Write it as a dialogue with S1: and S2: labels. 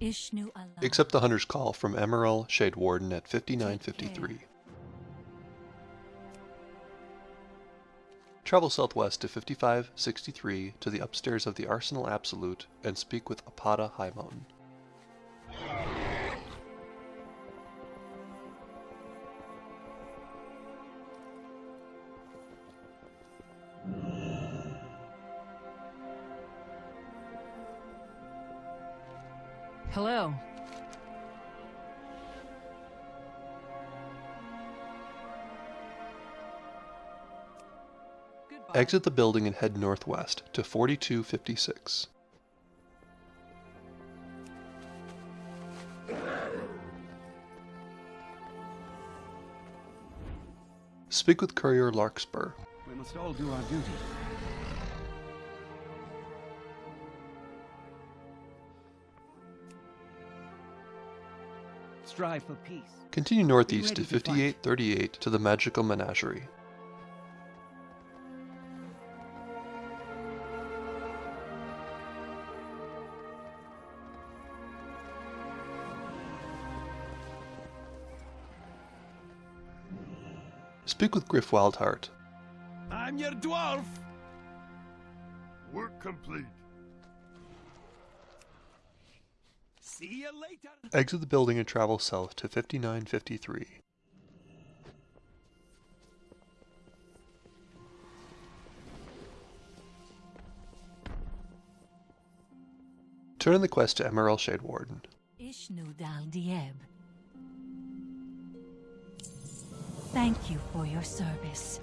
S1: Ishnu-alah.
S2: Accept the Hunter's Call from Emerald Shade Warden at 5953. Travel southwest to 5563 to the upstairs of the Arsenal Absolute and speak with Apata Highmountain.
S3: Hello. Goodbye.
S2: Exit the building and head northwest to 4256. Speak with Courier Larkspur.
S4: We must all do our duty. Strive for peace.
S2: Continue northeast to
S4: ready to
S2: 5838 to the Magical Menagerie. Speak with Griff Wildheart.
S4: I'm your dwarf!
S5: Work complete.
S4: See you later!
S2: Exit the building and travel south to 5953. Turn in the quest to Emerald Shade Warden.
S1: Ishnu-dal-dieb. Thank you for your service.